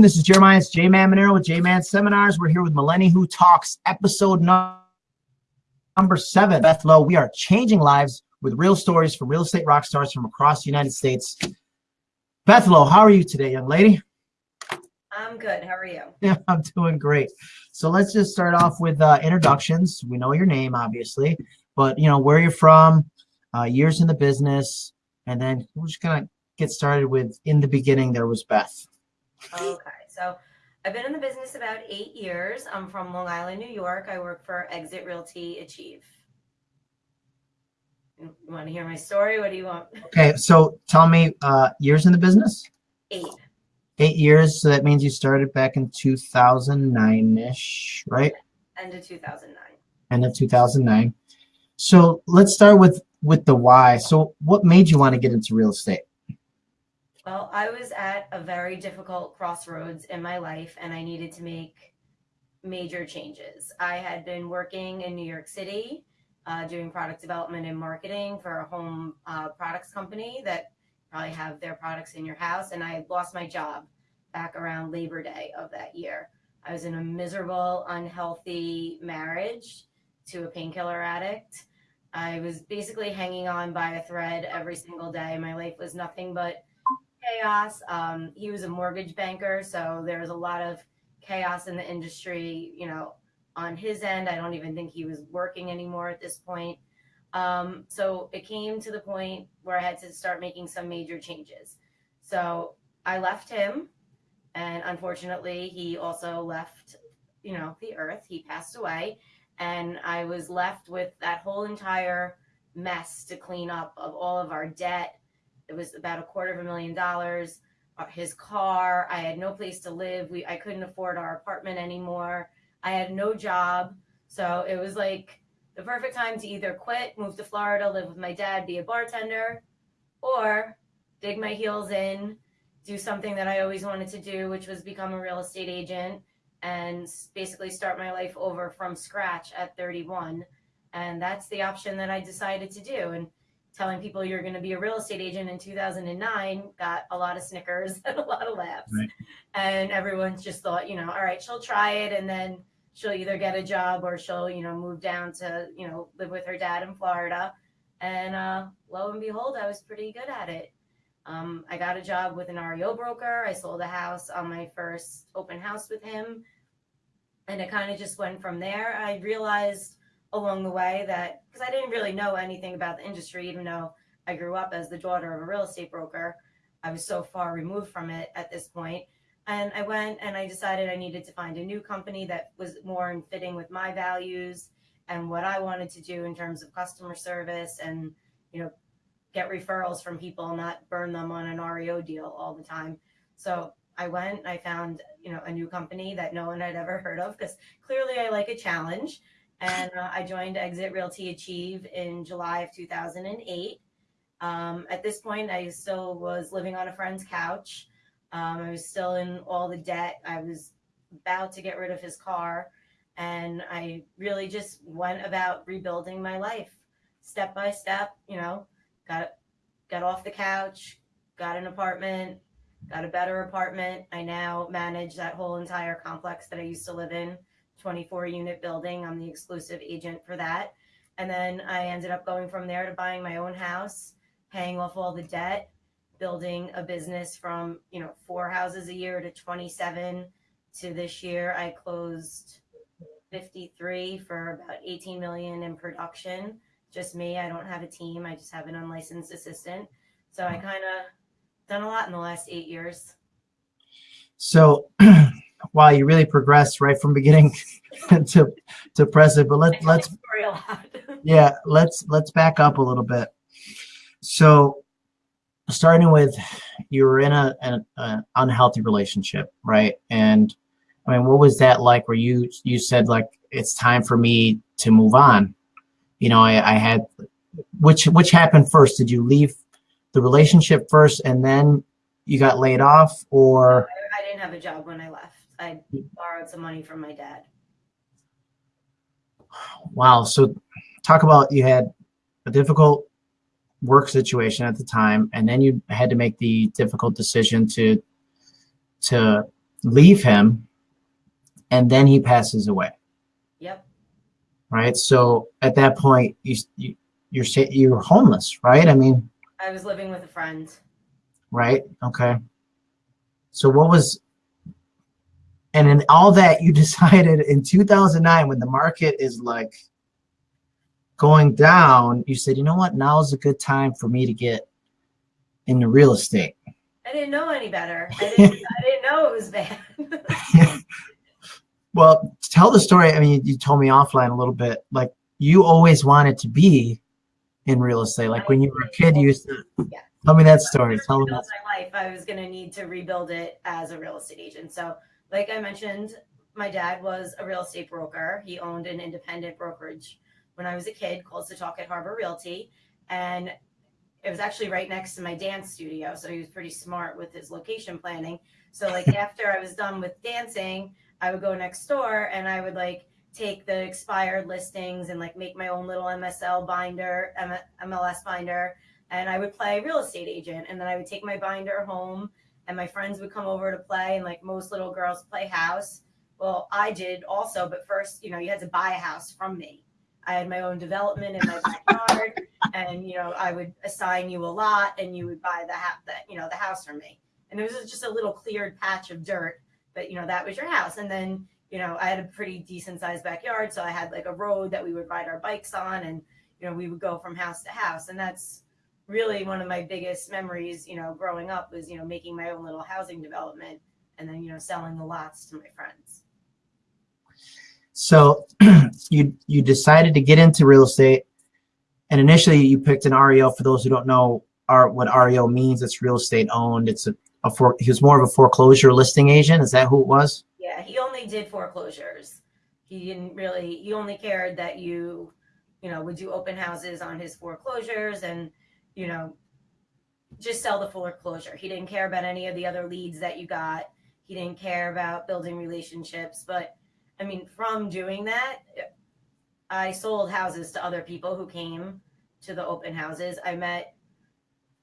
afternoon. This is Jeremiah it's J Man Monero with J Man Seminars. We're here with Melanie Who Talks, episode number seven. Beth Lowe, we are changing lives with real stories from real estate rock stars from across the United States. Beth Lowe, how are you today, young lady? I'm good. How are you? Yeah, I'm doing great. So let's just start off with uh, introductions. We know your name, obviously, but you know where you're from, uh, years in the business, and then we're just gonna get started with in the beginning there was Beth. Okay, so I've been in the business about eight years. I'm from Long Island, New York. I work for Exit Realty Achieve. You want to hear my story? What do you want? Okay, so tell me uh, years in the business. Eight. Eight years. So that means you started back in 2009-ish, right? End of 2009. End of 2009. So let's start with with the why. So what made you want to get into real estate? Well, I was at a very difficult crossroads in my life and I needed to make major changes. I had been working in New York City uh, doing product development and marketing for a home uh, products company that probably have their products in your house. And I lost my job back around Labor Day of that year. I was in a miserable, unhealthy marriage to a painkiller addict. I was basically hanging on by a thread every single day. My life was nothing but chaos. Um, he was a mortgage banker, so there was a lot of chaos in the industry, you know, on his end. I don't even think he was working anymore at this point. Um, so it came to the point where I had to start making some major changes. So I left him, and unfortunately, he also left, you know, the earth. He passed away, and I was left with that whole entire mess to clean up of all of our debt it was about a quarter of a million dollars. Uh, his car. I had no place to live. We I couldn't afford our apartment anymore. I had no job. So it was like the perfect time to either quit, move to Florida, live with my dad, be a bartender, or dig my heels in, do something that I always wanted to do, which was become a real estate agent and basically start my life over from scratch at 31. And that's the option that I decided to do. And telling people you're going to be a real estate agent in 2009 got a lot of snickers and a lot of laughs. Right. And everyone's just thought, you know, all right, she'll try it and then she'll either get a job or she'll, you know, move down to, you know, live with her dad in Florida. And uh, lo and behold, I was pretty good at it. Um, I got a job with an REO broker. I sold a house on my first open house with him. And it kind of just went from there. I realized along the way that because I didn't really know anything about the industry, even though I grew up as the daughter of a real estate broker. I was so far removed from it at this point. And I went and I decided I needed to find a new company that was more in fitting with my values and what I wanted to do in terms of customer service and, you know, get referrals from people, not burn them on an REO deal all the time. So I went, I found, you know, a new company that no one had ever heard of because clearly I like a challenge and uh, I joined Exit Realty Achieve in July of 2008. Um, at this point, I still was living on a friend's couch. Um, I was still in all the debt. I was about to get rid of his car. And I really just went about rebuilding my life step by step, you know, got, got off the couch, got an apartment, got a better apartment. I now manage that whole entire complex that I used to live in 24 unit building. I'm the exclusive agent for that. And then I ended up going from there to buying my own house, paying off all the debt, building a business from, you know, four houses a year to 27 to this year. I closed 53 for about 18 million in production. Just me. I don't have a team. I just have an unlicensed assistant. So I kind of done a lot in the last eight years. So wow, you really progressed right from beginning to to present. But let let's yeah, let's let's back up a little bit. So, starting with you were in a, an, an unhealthy relationship, right? And I mean, what was that like? Where you you said like it's time for me to move on? You know, I, I had which which happened first? Did you leave the relationship first and then you got laid off, or I didn't have a job when I left. I hmm. borrowed some money from my dad. Wow. So talk about you had a difficult work situation at the time, and then you had to make the difficult decision to to leave him, and then he passes away. Yep. Right. So at that point, you, you you're you're homeless, right? I mean, I was living with a friend. Right. Okay. So what was, and in all that you decided in 2009 when the market is like going down, you said, you know what, now is a good time for me to get into real estate. I didn't know any better. I didn't, I didn't know it was bad. well, tell the story. I mean, you told me offline a little bit, like you always wanted to be in real estate. Like when you were a kid, you used to, yeah. tell me that story. Tell me that. my life, I was going to need to rebuild it as a real estate agent. So like I mentioned, my dad was a real estate broker. He owned an independent brokerage when I was a kid called Setauket Harbor Realty. And it was actually right next to my dance studio. So he was pretty smart with his location planning. So like after I was done with dancing, I would go next door and I would like take the expired listings and like make my own little MSL binder, MLS binder, and I would play real estate agent. And then I would take my binder home and my friends would come over to play and like most little girls play house. Well, I did also, but first, you know, you had to buy a house from me. I had my own development in my backyard and, you know, I would assign you a lot and you would buy the, ha- the you know, the house from me. And it was just a little cleared patch of dirt, but you know, that was your house. And then you know, I had a pretty decent sized backyard. So I had like a road that we would ride our bikes on and, you know, we would go from house to house. And that's really one of my biggest memories, you know, growing up was, you know, making my own little housing development and then, you know, selling the lots to my friends. So you, you decided to get into real estate and initially you picked an REO for those who don't know are what REO means. It's real estate owned. It's a, a for, he was more of a foreclosure listing agent. Is that who it was? Yeah, he only did foreclosures. He didn't really, he only cared that you, you know, would do open houses on his foreclosures and, you know, just sell the foreclosure. He didn't care about any of the other leads that you got. He didn't care about building relationships. But I mean, from doing that, I sold houses to other people who came to the open houses. I met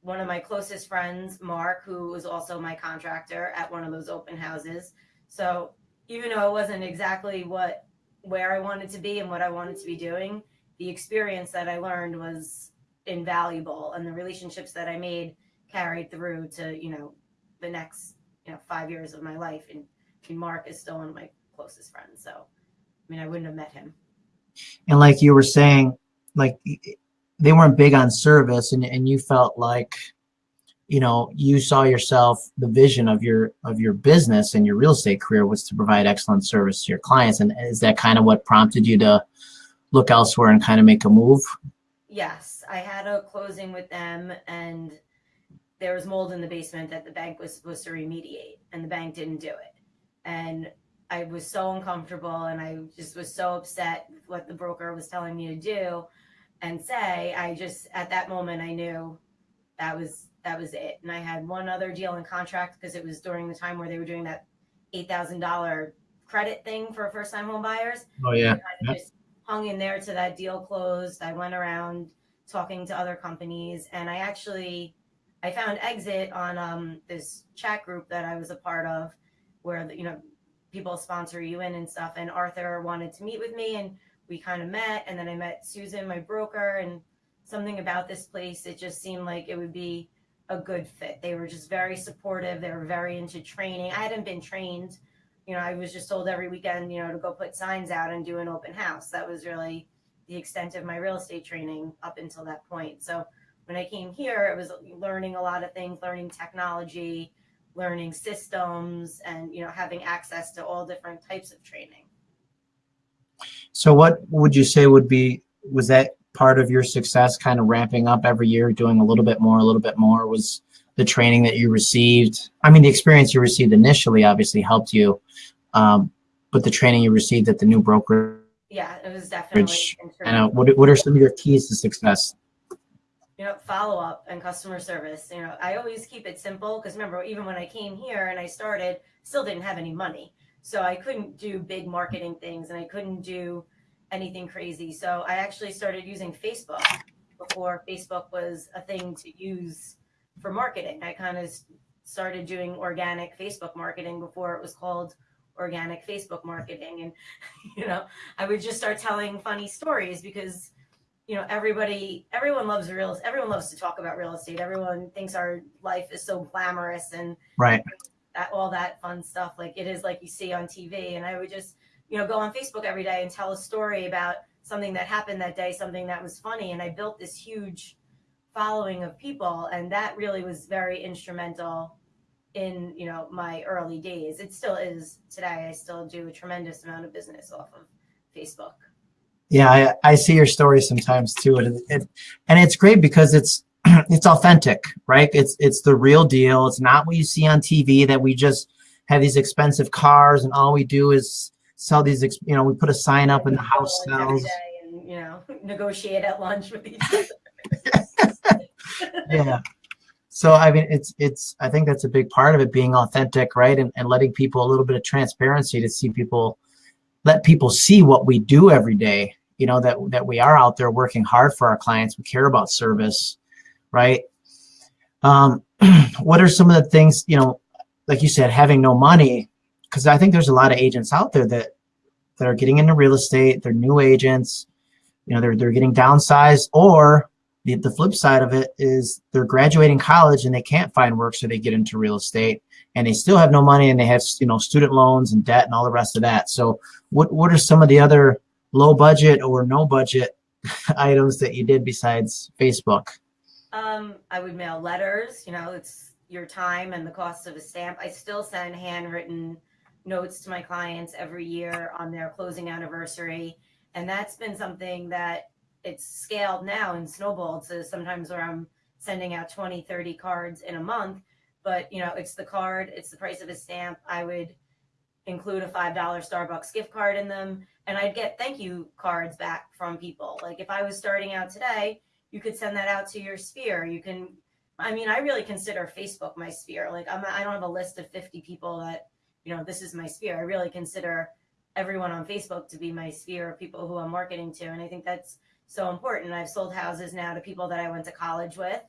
one of my closest friends, Mark, who was also my contractor at one of those open houses. So even though it wasn't exactly what where I wanted to be and what I wanted to be doing, the experience that I learned was invaluable and the relationships that I made carried through to, you know, the next, you know, five years of my life. And, and Mark is still one of my closest friends. So, I mean, I wouldn't have met him. And like you were saying, like they weren't big on service and, and you felt like you know you saw yourself the vision of your of your business and your real estate career was to provide excellent service to your clients and is that kind of what prompted you to look elsewhere and kind of make a move yes i had a closing with them and there was mold in the basement that the bank was supposed to remediate and the bank didn't do it and i was so uncomfortable and i just was so upset with what the broker was telling me to do and say i just at that moment i knew that was that was it. And I had one other deal in contract because it was during the time where they were doing that eight thousand dollar credit thing for first time home buyers. Oh yeah. I just hung in there to that deal closed. I went around talking to other companies and I actually I found exit on um, this chat group that I was a part of where you know people sponsor you in and stuff and Arthur wanted to meet with me and we kind of met and then I met Susan my broker and something about this place it just seemed like it would be a good fit. They were just very supportive. They were very into training. I hadn't been trained. You know, I was just told every weekend, you know, to go put signs out and do an open house. That was really the extent of my real estate training up until that point. So when I came here, it was learning a lot of things, learning technology, learning systems, and, you know, having access to all different types of training. So what would you say would be, was that part of your success kind of ramping up every year, doing a little bit more, a little bit more was the training that you received? I mean, the experience you received initially obviously helped you, um, but the training you received at the new broker. Yeah, it was definitely. And what, what are some of your keys to success? You know, follow up and customer service. You know, I always keep it simple because remember, even when I came here and I started, still didn't have any money. So I couldn't do big marketing things and I couldn't do anything crazy. So I actually started using Facebook before Facebook was a thing to use for marketing. I kind of started doing organic Facebook marketing before it was called organic Facebook marketing. And, you know, I would just start telling funny stories because, you know, everybody, everyone loves real, everyone loves to talk about real estate. Everyone thinks our life is so glamorous and Right. that, all that fun stuff. Like it is like you see on TV. And I would just, you know, go on Facebook every day and tell a story about something that happened that day, something that was funny. And I built this huge following of people. And that really was very instrumental in, you know, my early days. It still is today. I still do a tremendous amount of business off of Facebook. Yeah, I, I see your stories sometimes too, and it, and it's great because it's it's authentic, right? It's it's the real deal. It's not what you see on TV that we just have these expensive cars and all we do is sell these. ex- You know, we put a sign up in the house sells. And, you know, negotiate at lunch with each other. Yeah. So I mean, it's it's. I think that's a big part of it being authentic, right? And and letting people a little bit of transparency to see people, let people see what we do every day. You know that that we are out there working hard for our clients. We care about service, right? Um, what are some of the things you know, like you said, having no money? Because I think there's a lot of agents out there that that are getting into real estate. They're new agents. You know, they're they're getting downsized, or the, the flip side of it is they're graduating college and they can't find work, so they get into real estate and they still have no money and they have you know student loans and debt and all the rest of that. So what what are some of the other low budget or no budget items that you did besides Facebook? Um, I would mail letters, you know, it's your time and the cost of a stamp. I still send handwritten notes to my clients every year on their closing anniversary. And that's been something that it's scaled now and snowballed to sometimes where I'm sending out 20, 30 cards in a month. But, you know, it's the card, it's the price of a stamp. I would include a $5 Starbucks gift card in them. And I'd get thank you cards back from people. Like if I was starting out today, you could send that out to your sphere. You can, I mean, I really consider Facebook my sphere. Like I'm, I don't have a list of 50 people that, you know, this is my sphere. I really consider everyone on Facebook to be my sphere of people who I'm marketing to. And I think that's so important. I've sold houses now to people that I went to college with,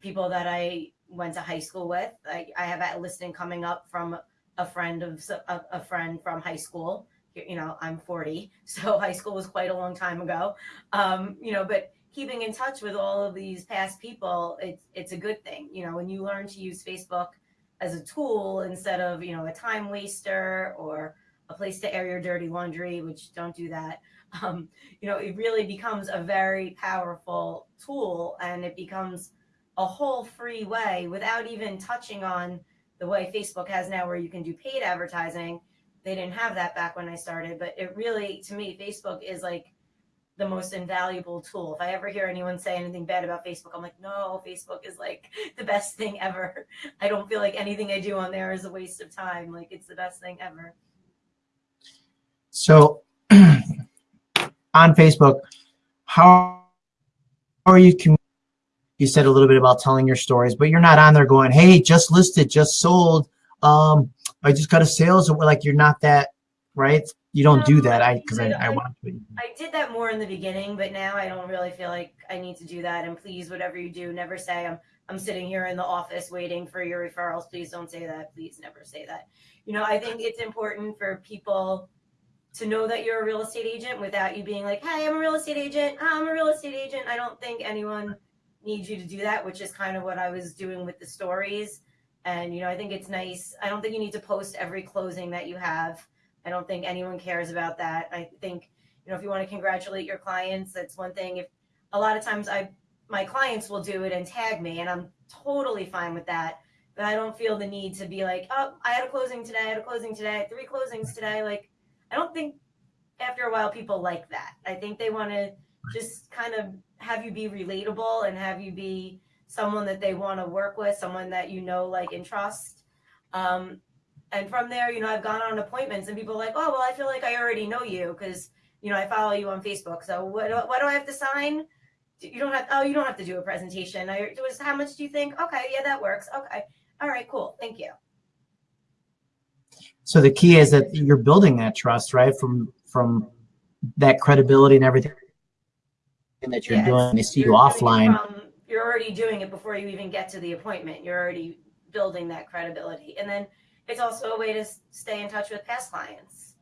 people that I went to high school with. I, I have a listing coming up from a friend of a friend from high school. You know, I'm 40, so high school was quite a long time ago. Um, you know, but keeping in touch with all of these past people, it's it's a good thing. You know, when you learn to use Facebook as a tool instead of you know a time waster or a place to air your dirty laundry, which don't do that. Um, you know, it really becomes a very powerful tool, and it becomes a whole free way without even touching on the way Facebook has now, where you can do paid advertising. They didn't have that back when I started, but it really, to me, Facebook is like the most invaluable tool. If I ever hear anyone say anything bad about Facebook, I'm like, no, Facebook is like the best thing ever. I don't feel like anything I do on there is a waste of time. Like it's the best thing ever. So on Facebook, how are you? You said a little bit about telling your stories, but you're not on there going, "Hey, just listed, just sold. Um, I just got a sales." Like you're not that, right? You don't do that. I- because I, I I- want to. I did that more in the beginning, but now I don't really feel like I need to do that. And please, whatever you do, never say I'm I'm sitting here in the office waiting for your referrals. Please don't say that. Please never say that. You know, I think it's important for people to know that you're a real estate agent without you being like, "Hey, I'm a real estate agent. I'm a real estate agent." I don't think anyone needs you to do that, which is kind of what I was doing with the stories. And you know, I think it's nice. I don't think you need to post every closing that you have. I don't think anyone cares about that. I think you know if you want to congratulate your clients that's one thing if a lot of times i my clients will do it and tag me and i'm totally fine with that but i don't feel the need to be like oh i had a closing today i had a closing today three closings today like i don't think after a while people like that i think they want to just kind of have you be relatable and have you be someone that they want to work with someone that you know like and trust um, and from there you know i've gone on appointments and people are like oh well i feel like i already know you because you know, I follow you on Facebook. So what, what do I have to sign? You don't have, oh, you don't have to do a presentation. I, was, how much do you think? Okay. Yeah, that works. Okay. All right, cool. Thank you. So the key is that you're building that trust, right? From from that credibility and everything that you're Yeah, doing. They see you you're it offline. from- you're already doing it before you even get to the appointment. You're already building that credibility. And then it's also a way to stay in touch with past clients.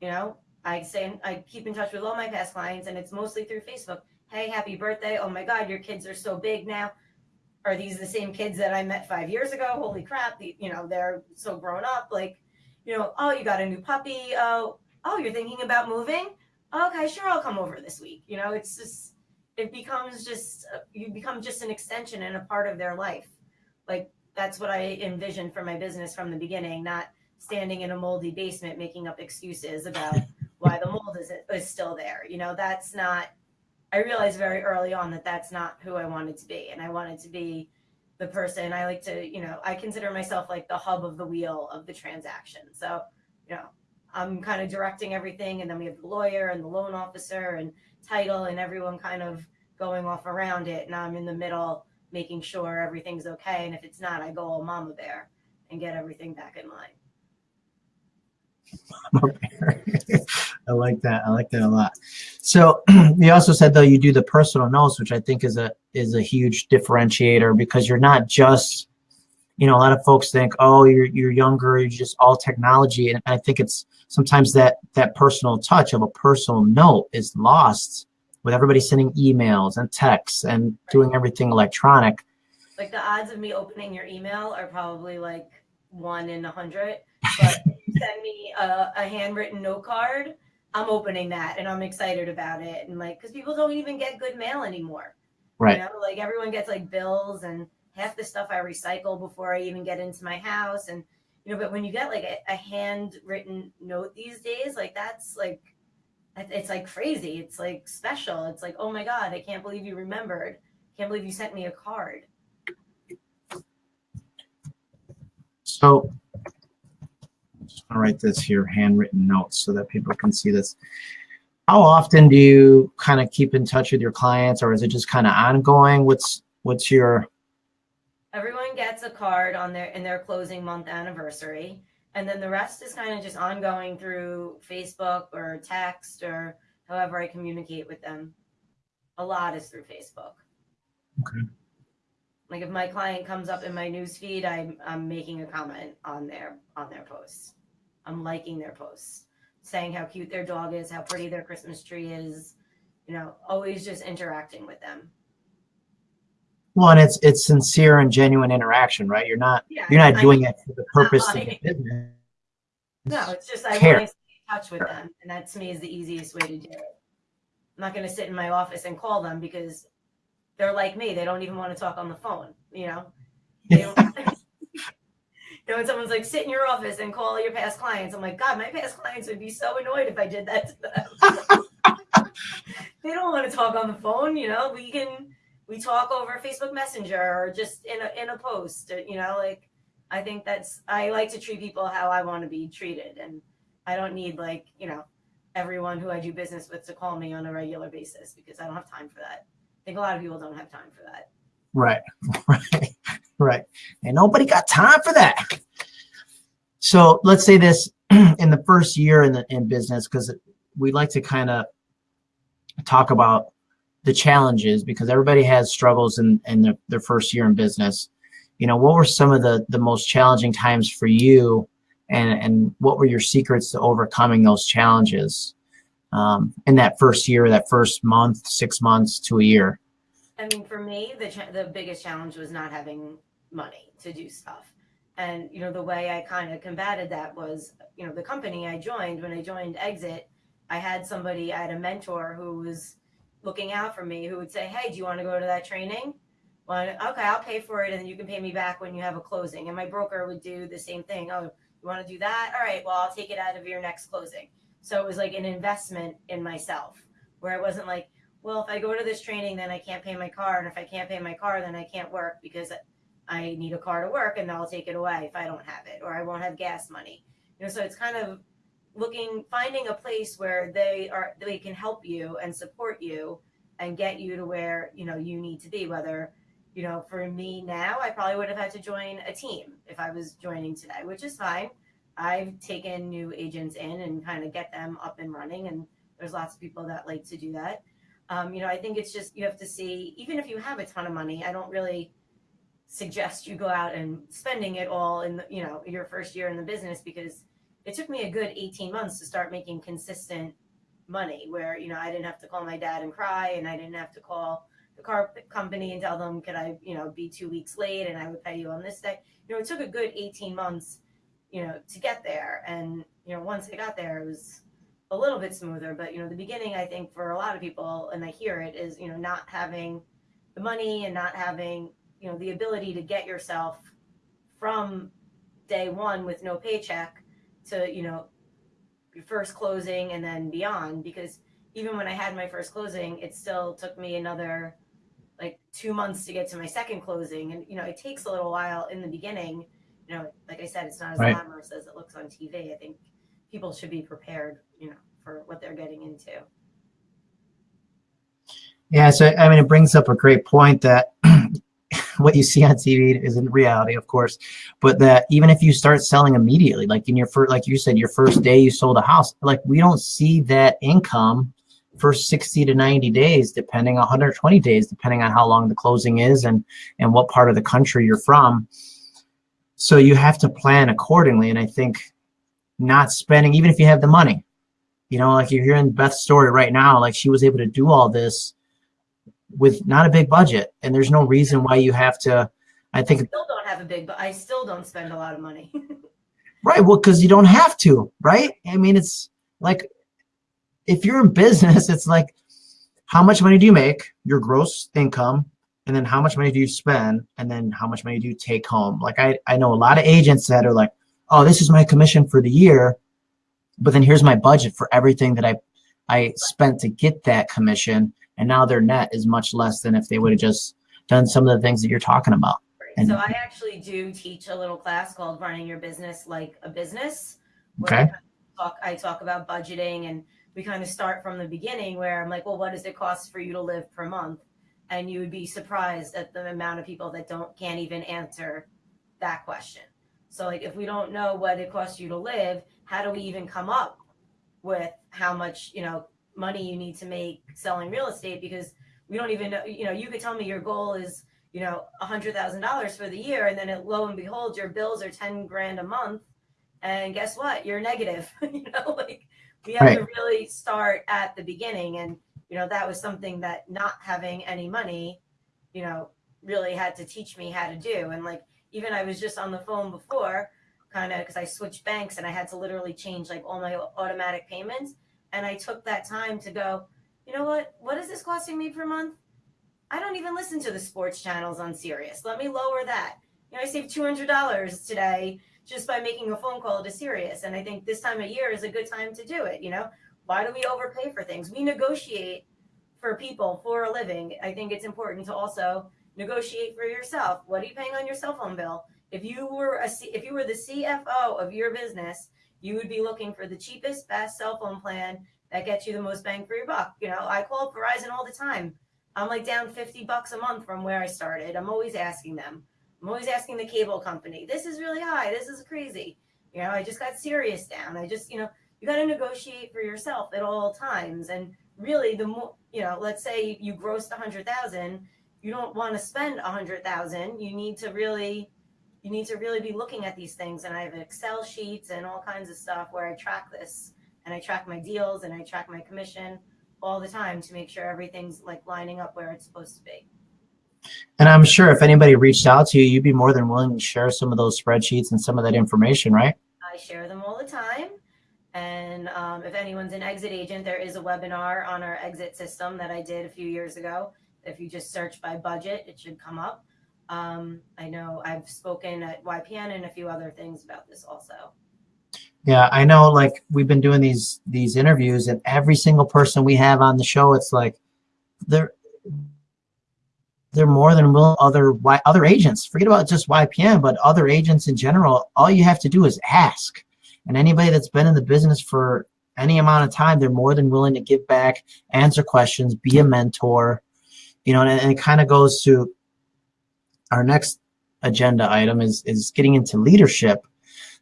You know, I say I keep in touch with all my past clients, and it's mostly through Facebook. Hey, happy birthday! Oh my God, your kids are so big now. Are these the same kids that I met five years ago? Holy crap! The, you know, they're so grown up. Like, you know, oh, you got a new puppy. Oh, oh, you're thinking about moving? Okay, sure, I'll come over this week. You know, it's just it becomes just uh, you become just an extension and a part of their life. Like that's what I envisioned for my business from the beginning, not standing in a moldy basement making up excuses about why the mold is, is still there. You know, that's not, I realized very early on that that's not who I wanted to be. And I wanted to be the person I like to, you know, I consider myself like the hub of the wheel of the transaction. So, you know, I'm kind of directing everything. And then we have the lawyer and the loan officer and title and everyone kind of going off around it. And I'm in the middle making sure everything's okay. And if it's not, I go all mama bear and get everything back in line. I like that. I like that a lot. So you also said though you do the personal notes, which I think is a is a huge differentiator because you're not just, you know, a lot of folks think, oh, you're you're younger, you're just all technology, and I think it's sometimes that that personal touch of a personal note is lost with everybody sending emails and texts and doing everything electronic. Like the odds of me opening your email are probably like one in a hundred, but send me a, a handwritten note card, I'm opening that and I'm excited about it. And like, because people don't even get good mail anymore. Right. You know, like everyone gets like bills and half the stuff I recycle before I even get into my house. And, you know, but when you get like a, a handwritten note these days, like that's like, it's like crazy. It's like special. It's like, oh my God, I can't believe you remembered. Can't believe you sent me a card. So I'll write this here, handwritten notes, so that people can see this. How often do you kind of keep in touch with your clients, or is it just kind of ongoing? What's what's your? Everyone gets a card on their in their closing month anniversary, and then the rest is kind of just ongoing through Facebook or text or however I communicate with them. A lot is through Facebook. Okay. Like if my client comes up in my news feed, I'm I'm making a comment on their on their posts. I'm liking their posts, saying how cute their dog is, how pretty their Christmas tree is, you know, always just interacting with them. Well, and it's it's sincere and genuine interaction, right? You're not yeah, you're not I doing mean, it for the purpose of the business. No, it's just I Care. want to stay in touch with them, and that to me is the easiest way to do it. I'm not going to sit in my office and call them because they're like me; they don't even want to talk on the phone. You know, they don't, know, when someone's like, sit in your office and call your past clients, I'm like, God, my past clients would be so annoyed if I did that to them. they don't want to talk on the phone, you know. We can we talk over Facebook Messenger or just in a in a post, you know, like I think that's I like to treat people how I want to be treated and I don't need like, you know, everyone who I do business with to call me on a regular basis because I don't have time for that. I think a lot of people don't have time for that. Right. Right. Right. And nobody got time for that. So let's say this in the first year in the in business, because we like to kind of talk about the challenges because everybody has struggles in, in their, their first year in business. You know, what were some of the, the most challenging times for you and, and what were your secrets to overcoming those challenges um, in that first year, that first month, six months to a year? I mean, for me, the, the biggest challenge was not having money to do stuff. And, you know, the way I kind of combated that was, you know, the company I joined, when I joined Exit, I had somebody, I had a mentor who was looking out for me who would say, Hey, do you want to go to that training? Well, okay, I'll pay for it and you can pay me back when you have a closing. And my broker would do the same thing. Oh, you want to do that? All right, well, I'll take it out of your next closing. So it was like an investment in myself where it wasn't like, well, if I go to this training, then I can't pay my car. And if I can't pay my car, then I can't work because I need a car to work and they'll take it away if I don't have it or I won't have gas money. You know, so it's kind of looking finding a place where they are they can help you and support you and get you to where, you know, you need to be whether you know, for me now, I probably would have had to join a team if I was joining today, which is fine. I've taken new agents in and kind of get them up and running. And there's lots of people that like to do that. Um, you know, I think it's just you have to see, even if you have a ton of money, I don't really suggest you go out and spending it all in the, you know your first year in the business because it took me a good 18 months to start making consistent money where you know I didn't have to call my dad and cry and I didn't have to call the car company and tell them could I you know be 2 weeks late and I would pay you on this day? You know it took a good 18 months you know to get there. And you know once I got there it was a little bit smoother but you know the beginning I think for a lot of people and I hear it is you know not having the money and not having you know the ability to get yourself from day one with no paycheck to you know your first closing and then beyond. Because even when i had my first closing it still took me another like two months to get to my second closing. And you know it takes a little while in the beginning. You know like i said it's not as Right. glamorous as it looks on tv i think people should be prepared you know for what they're getting into. Yeah, so I mean, it brings up a great point that what you see on TV isn't reality, of course, but that even if you start selling immediately, like in your first, like you said, your first day you sold a house, like we don't see that income for 60 to 90 days, depending 120 days, depending on how long the closing is and and what part of the country you're from. So you have to plan accordingly, and I think not spending, even if you have the money, you know, like you're hearing Beth's story right now, like she was able to do all this with not a big budget and there's no reason why you have to i i think still don't have a big but i still don't spend a lot of money. Right well because you don't have to right? I mean it's like if you're in business it's like how much money do you make? Your gross income and then how much money do you spend? And then how much money do you take home? Like i i know a lot of agents that are like oh this is my commission for the year but then here's my budget for everything that i i spent to get that commission and now their net is much less than if they would have just done some of the things that you're talking about And- so I actually do teach a little class called running your business like a business. where I Okay. kind of Talk, I talk about budgeting and we kind of start from the beginning where I'm like, well, what does it cost for you to live per month? And you would be surprised at the amount of people that don't can't even answer that question. So like if we don't know what it costs you to live, how do we even come up with how much, you know, money you need to make selling real estate because we don't even know, you know, you could tell me your goal is you know, a hundred thousand dollars for the year, and then it, lo and behold, your bills are ten grand a month, and guess what? You're negative. you know, like we have to really start at the beginning, and you know that was something that not having any money, you know, really had to teach me how to do. And like even I was just on the phone before, kind of because I switched banks and I had to literally change like all my automatic payments, and I took that time to go. You know what? What is this costing me per month? I don't even listen to the sports channels on Sirius. Let me lower that. You know, I saved two hundred dollars today just by making a phone call to Sirius, and I think this time of year is a good time to do it. You know, why do we overpay for things? We negotiate for people for a living. I think it's important to also negotiate for yourself. What are you paying on your cell phone bill? If you were a C, if you were the CFO of your business, you would be looking for the cheapest, best cell phone plan that gets you the most bang for your buck. You know, I call Verizon all the time. I'm like down 50 bucks a month from where I started. I'm always asking them. I'm always asking the cable company, this is really high. This is crazy. You know, I just got Sirius down. I just, you know, you got to negotiate for yourself at all times. And really, the more, you know, let's say you grossed a 100,000, you don't want to spend a 100,000. You need to really, you need to really be looking at these things. And I have Excel sheets and all kinds of stuff where I track this and I track my deals and I track my commission all the time to make sure everything's like lining up where it's supposed to be. And I'm sure if anybody reached out to you, you'd be more than willing to share some of those spreadsheets and some of that information, right? I share them all the time. And um, if anyone's an exit agent, there is a webinar on our exit system that I did a few years ago. If you just search by budget, it should come up. Um, I know I've spoken at YPN and a few other things about this also. Yeah, I know. Like we've been doing these these interviews, and every single person we have on the show, it's like they're they're more than willing. Other other agents, forget about just YPN, but other agents in general. All you have to do is ask, and anybody that's been in the business for any amount of time, they're more than willing to give back, answer questions, be a mentor. You know, and, and it kind of goes to our next agenda item is is getting into leadership.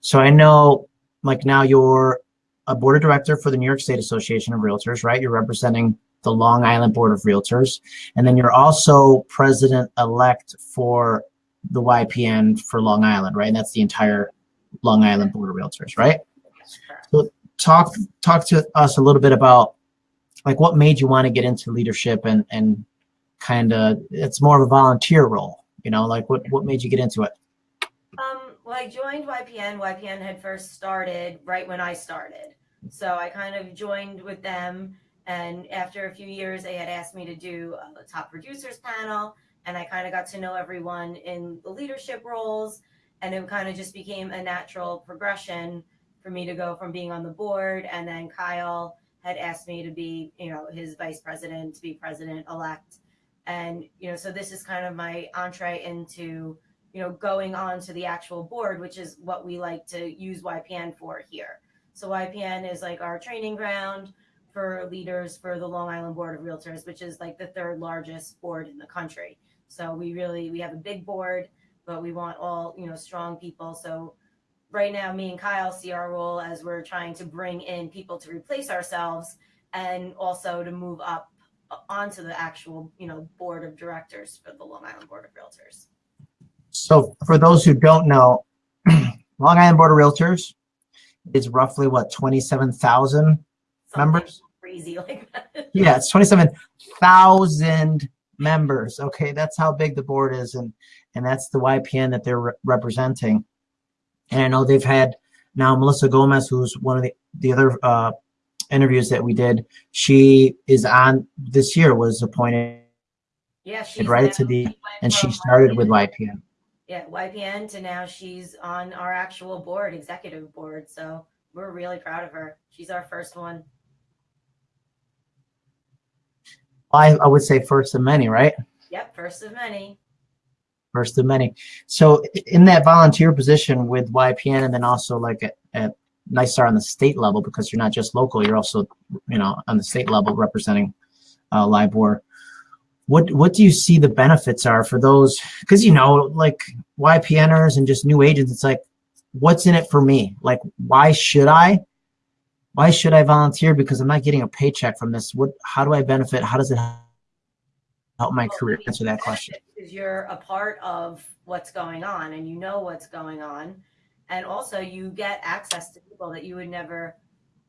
So I know like now you're a board of director for the New York State Association of Realtors, right? You're representing the Long Island Board of Realtors. And then you're also president elect for the YPN for Long Island, right? And that's the entire Long Island Board of Realtors, right? So talk talk to us a little bit about like what made you want to get into leadership and and kind of it's more of a volunteer role, you know, like what what made you get into it? Um, well, I joined YPN. YPN had first started right when I started. So I kind of joined with them. And after a few years, they had asked me to do a top producers panel. And I kind of got to know everyone in the leadership roles. And it kind of just became a natural progression for me to go from being on the board. And then Kyle had asked me to be, you know, his vice president, to be president elect. And, you know, so this is kind of my entree into you know, going on to the actual board, which is what we like to use YPN for here. So YPN is like our training ground for leaders for the Long Island Board of Realtors, which is like the third largest board in the country. So we really we have a big board, but we want all you know strong people. So right now, me and Kyle see our role as we're trying to bring in people to replace ourselves, and also to move up onto the actual you know board of directors for the Long Island Board of Realtors. So for those who don't know, Long Island Board of Realtors is roughly what, 27,000 members? Crazy like that. Yeah, it's 27,000 members. Okay, that's how big the board is. And, and that's the YPN that they're re representing. And I know they've had now Melissa Gomez, who's one of the, the other uh, interviews that we did. She is on this year was appointed yeah, she's right to the, and she started with YPN yeah, YPN to now she's on our actual board, executive board. So we're really proud of her. She's our first one. I, I would say first of many, right? Yep, first of many. First of many. So in that volunteer position with YPN and then also like at, at NYSAR on the state level, because you're not just local, you're also, you know, on the state level representing uh, LIBOR. What what do you see the benefits are for those because you know like ypners and just new agents it's like what's in it for me? Like why should i why should i volunteer because i'm not getting a paycheck from this? What how do i benefit? How does it help my career? answer that question. because you're a part of what's going on and you know what's going on and also you get access to people that you would never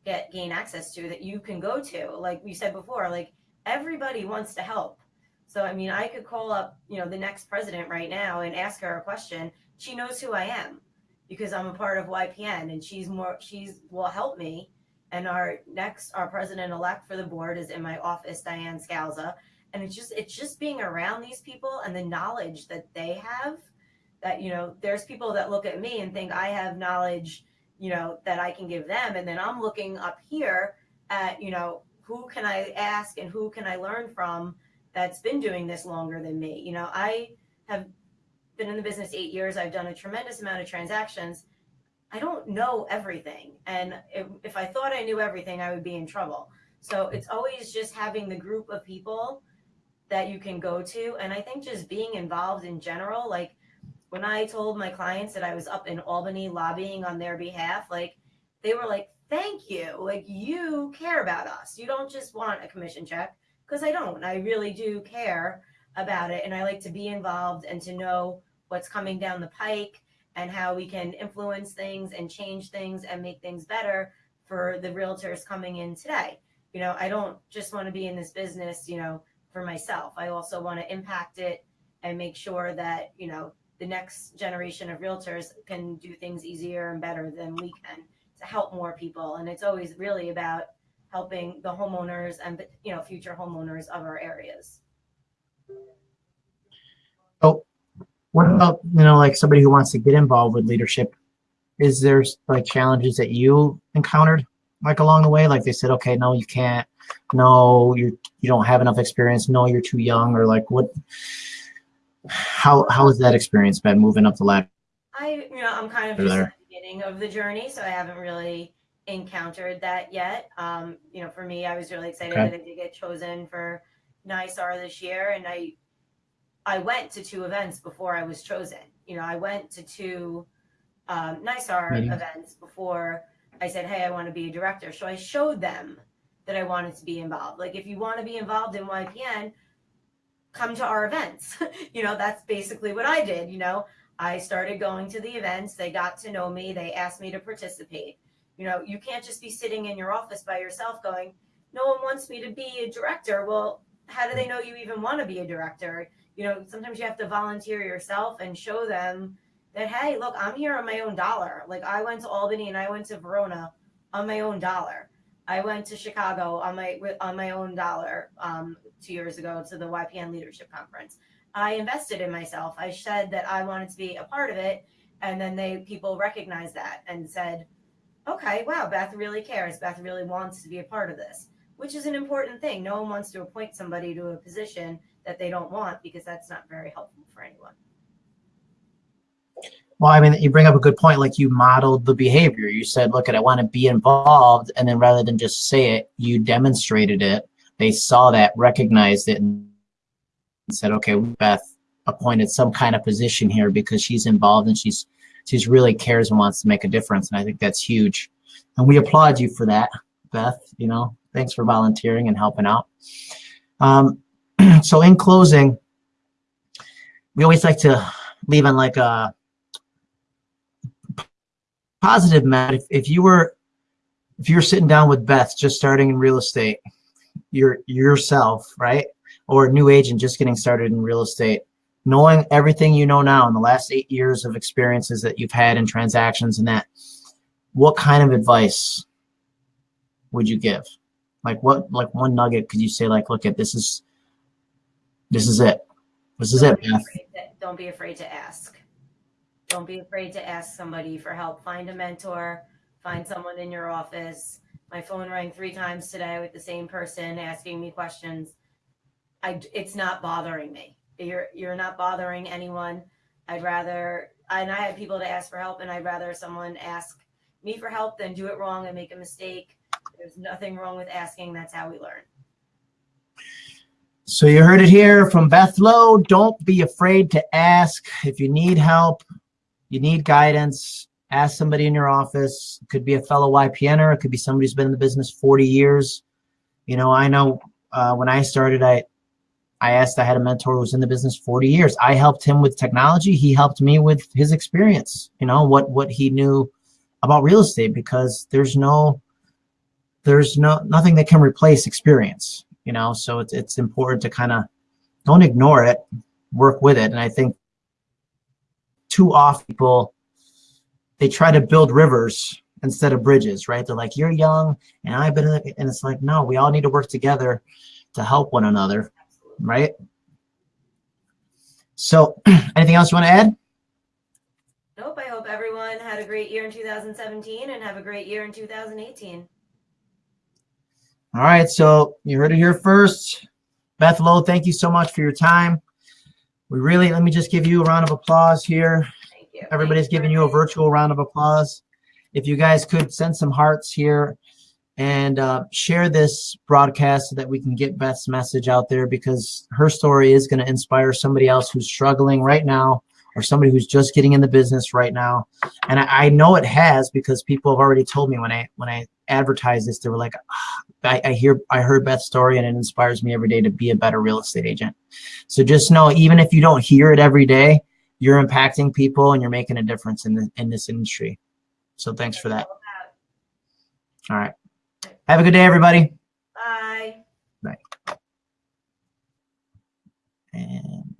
get gain access to that you can go to like we said before like everybody wants to help so, I mean, I could call up, you know, the next president right now and ask her a question. She knows who I am because I'm a part of YPN and she's more, she's will help me. And our next, our president elect for the board is in my office, Diane Scalza. And it's just, it's just being around these people and the knowledge that they have that, you know, there's people that look at me and think I have knowledge, you know, that I can give them. And then I'm looking up here at, you know, who can I ask and who can I learn from that's been doing this longer than me. You know, I have been in the business eight years. I've done a tremendous amount of transactions. I don't know everything. And if, if I thought I knew everything, I would be in trouble. So it's always just having the group of people that you can go to. And I think just being involved in general, like when I told my clients that I was up in Albany lobbying on their behalf, like they were like, thank you. Like you care about us. You don't just want a commission check because I don't. I really do care about it and I like to be involved and to know what's coming down the pike and how we can influence things and change things and make things better for the realtors coming in today. You know, I don't just want to be in this business, you know, for myself. I also want to impact it and make sure that, you know, the next generation of realtors can do things easier and better than we can to help more people. And it's always really about helping the homeowners and you know future homeowners of our areas. So, what about you know like somebody who wants to get involved with leadership? Is there like challenges that you encountered like along the way? Like they said, okay, no, you can't. No, you you don't have enough experience. No, you're too young. Or like what? How how has that experience been moving up the ladder? I you know I'm kind of just at the beginning of the journey, so I haven't really encountered that yet. Um, you know, for me, I was really excited okay. that I did get chosen for NYSAR this year, and I I went to two events before I was chosen. You know, I went to two um, NYSAR Meetings. events before I said, "Hey, I want to be a director." So I showed them that I wanted to be involved. Like, if you want to be involved in YPN, come to our events. you know, that's basically what I did. You know, I started going to the events. They got to know me. They asked me to participate. You know, you can't just be sitting in your office by yourself going, no one wants me to be a director. Well, how do they know you even want to be a director? You know, sometimes you have to volunteer yourself and show them that, hey, look, I'm here on my own dollar. Like I went to Albany and I went to Verona on my own dollar. I went to Chicago on my on my own dollar um, two years ago to the YPN Leadership Conference. I invested in myself. I said that I wanted to be a part of it, and then they people recognized that and said, "Okay, wow, Beth really cares. Beth really wants to be a part of this," which is an important thing. No one wants to appoint somebody to a position that they don't want because that's not very helpful for anyone. Well, I mean, you bring up a good point. Like you modeled the behavior. You said, look, at, I want to be involved. And then rather than just say it, you demonstrated it. They saw that, recognized it, and said, okay, Beth appointed some kind of position here because she's involved and she's she's really cares and wants to make a difference. And I think that's huge. And we applaud you for that, Beth. You know, thanks for volunteering and helping out. Um, so in closing, we always like to leave on like a positive, Matt. If, if you were if you're sitting down with Beth, just starting in real estate, you're yourself, right? Or a new agent just getting started in real estate, knowing everything you know now in the last eight years of experiences that you've had in transactions and that, what kind of advice would you give? Like what, like one nugget could you say like, look at this is, this is it. This is it, Beth. Don't be afraid to ask. Don't be afraid to ask somebody for help. Find a mentor, find someone in your office. My phone rang three times today with the same person asking me questions. I, it's not bothering me. You're, you're not bothering anyone. I'd rather, and I have people to ask for help and I'd rather someone ask me for help than do it wrong and make a mistake. There's nothing wrong with asking. That's how we learn. So you heard it here from Beth Lowe. Don't be afraid to ask. If you need help, you need guidance, ask somebody in your office. It could be a fellow YPNer. It could be somebody who's been in the business 40 years. You know, I know uh, when I started, I, I asked, I had a mentor who was in the business 40 years. I helped him with technology. He helped me with his experience, you know, what, what he knew about real estate because there's no, there's no, nothing that can replace experience, you know? So it's, it's important to kind of don't ignore it, work with it. And I think too often people, they try to build rivers instead of bridges, right? They're like, you're young and I've been, and it's like, no, we all need to work together to help one another, right? So anything else you want to add? Nope. I hope everyone had a great year in 2017 and have a great year in 2018. All right. So you heard it here first. Beth Lowe, thank you so much for your time. We really, let me just give you a round of applause here. You. Everybody's giving you a virtual round of applause. If you guys could send some hearts here and uh, share this broadcast so that we can get Beth's message out there because her story is going to inspire somebody else who's struggling right now or somebody who's just getting in the business right now. And I, I know it has because people have already told me when I when I advertised this, they were like, ah, I, I hear I heard Beth's story and it inspires me every day to be a better real estate agent. So just know, even if you don't hear it every day, you're impacting people and you're making a difference in the, in this industry. So thanks for that. All right. Have a good day, everybody. Bye. And